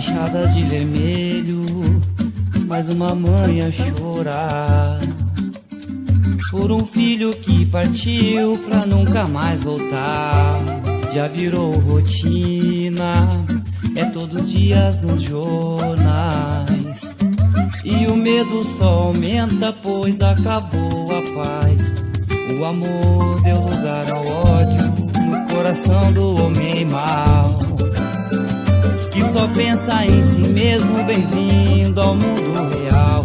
manchadas de vermelho, mais uma mãe a chorar por um filho que partiu pra nunca mais voltar. Já virou rotina, é todos os dias nos jornais. E o medo só aumenta, pois acabou a paz. O amor deu lugar ao ódio no coração do homem mau. Pensa em si mesmo, bem-vindo ao mundo real.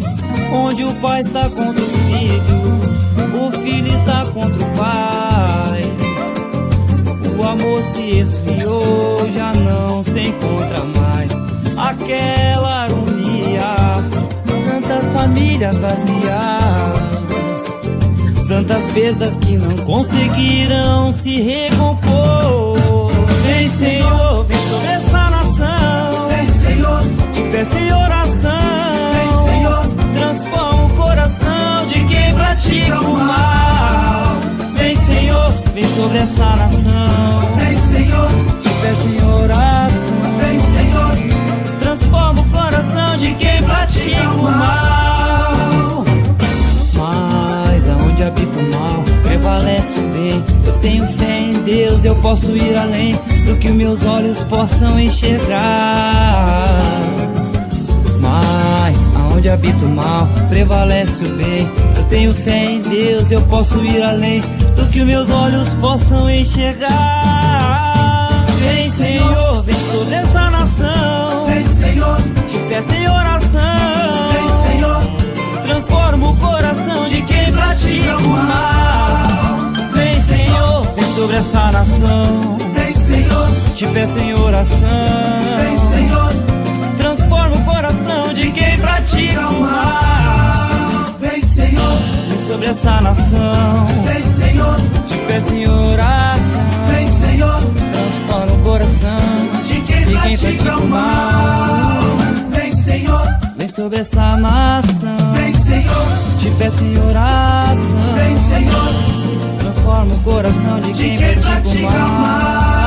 Onde o pai está contra o filho, o filho está contra o pai. O amor se esfriou, já não se encontra mais. Aquela harmonia, tantas famílias vazias tantas perdas que não conseguiram se recompor. Vem, Senhor, vem sobre essa nação. Vem, Senhor, te peço em oração. Vem, Senhor, transforma o coração de quem pratica o mal. Mas aonde habita o mal, prevalece o bem. Eu tenho fé em Deus, eu posso ir além do que meus olhos possam enxergar. Mas aonde habita o mal, prevalece o bem. Eu tenho fé em Deus, eu posso ir além que meus olhos possam enxergar. Vem, Senhor, vem sobre essa nação. Vem, Senhor, te peço em oração. Vem, Senhor, transforma o coração de quem pratica o mal. Vem, Senhor, vem sobre essa nação. Vem, Senhor, te peço em oração. Vem, Senhor, transforma o coração de quem pratica o mal. Vem, Senhor, vem sobre essa nação. Vem, Peço em oração. Vem, Senhor, transforma o coração de quem, de quem pratica, o mal. Vem, Senhor, vem sobre essa nação. Vem, Senhor, te peço em oração. Vem, Senhor, transforma o coração de, de quem, quem pratica o mal.